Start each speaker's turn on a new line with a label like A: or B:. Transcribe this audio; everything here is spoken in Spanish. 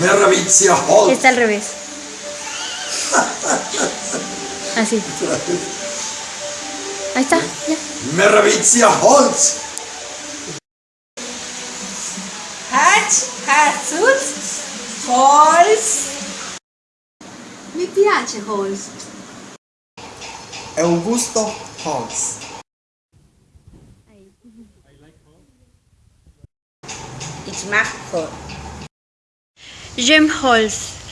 A: Meravizia Holz.
B: Está al revés. Así. Ahí está, ya.
A: Meravizia Holz.
C: Hatch, Hatsus, Halls. Mi piace Halls.
D: Augusto Holz.
C: Ich mag Halls.
B: Jim Holz.